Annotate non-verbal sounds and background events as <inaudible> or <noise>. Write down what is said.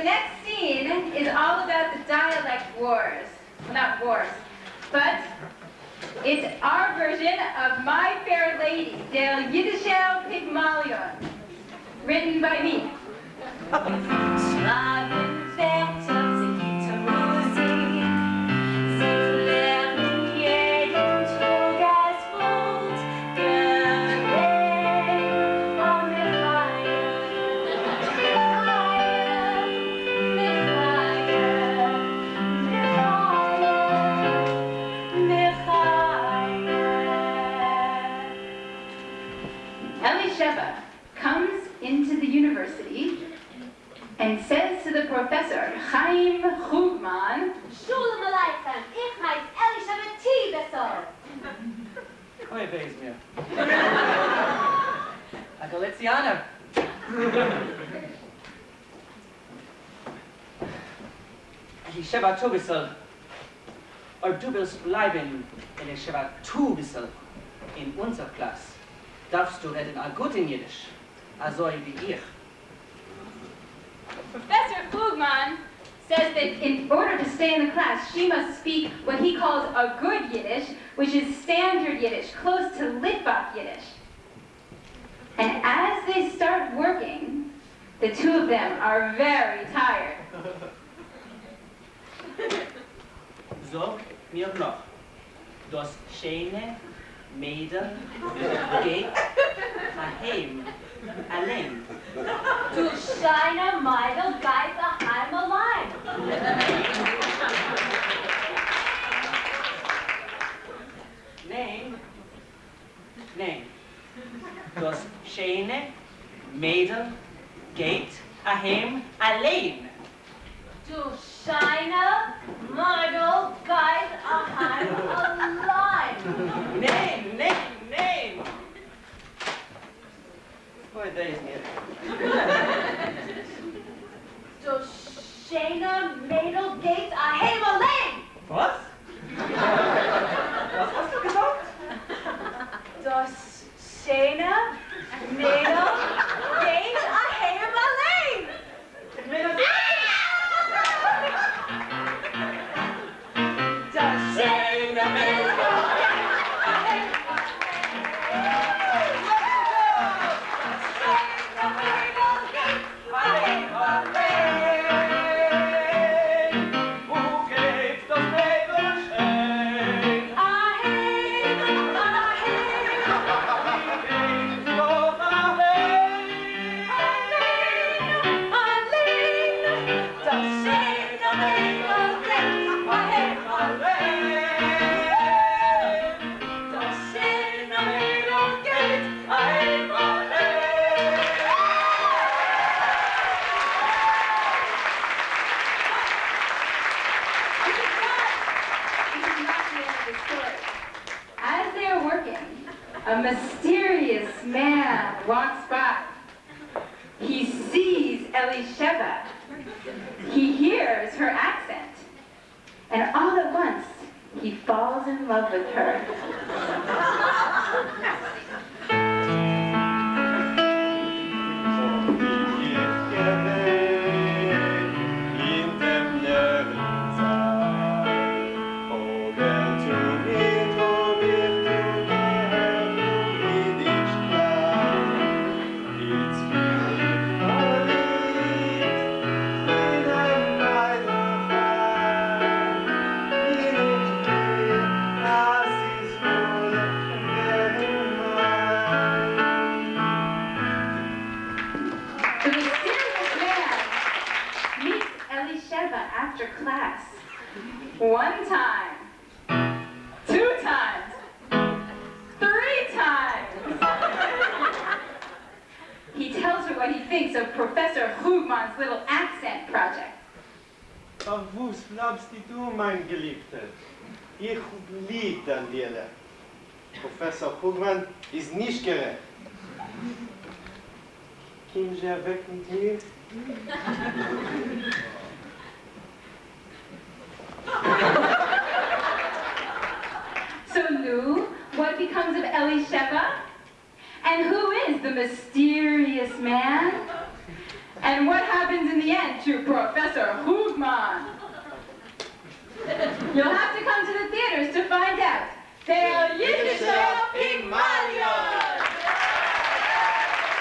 the next scene is all about the dialect wars. Well, not wars, but it's our version of My Fair Lady, Del Yiddishel Pygmalion, written by me. <laughs> Elisheva comes into the university and says to the professor, Chaim Chugman, Shalom Aleichem, ich heiß Elisabeth T. Bessel. Oi, wees mir. A Galizianer. Die Sheva Tubisel. Or du willst bleiben er in der Sheva Tubisel in unserer Klasse. Darfst du reden a gut in Jiddisch, also wie ich. Professor Klugman says that in order to stay in the class, she must speak what he calls a good Yiddish, which is standard Yiddish, close to Litvak Yiddish. And as they start working, the two of them are very tired. <laughs> Sag mir noch, das schöne Mädel geht daheim allein. Du scheine Meidel geit daheim allein. Nein, nein. Das schöne Mädel geht daheim allein. Du scheine Meidel geit daheim allein. Scheine Mädel geit daheim allein. Was? Was hast du gesagt? Das schöne Mädel a mysterious man walks by. He sees Elisheva. He hears her accent. And all at once, he falls in love with her. Elisheva after class. One time, two times, three times. he tells her what he thinks of Professor Hugman's little accent project. Ach, wo's bleibst du, mein Geliebter? Ich lieb Daniela. Professor Hugman ist nicht gerecht. Sie weg mit mir? So Lou, what becomes of Ellie Elisheva? And who is the mysterious man? And what happens in the end to to Professor Hoogman. You'll have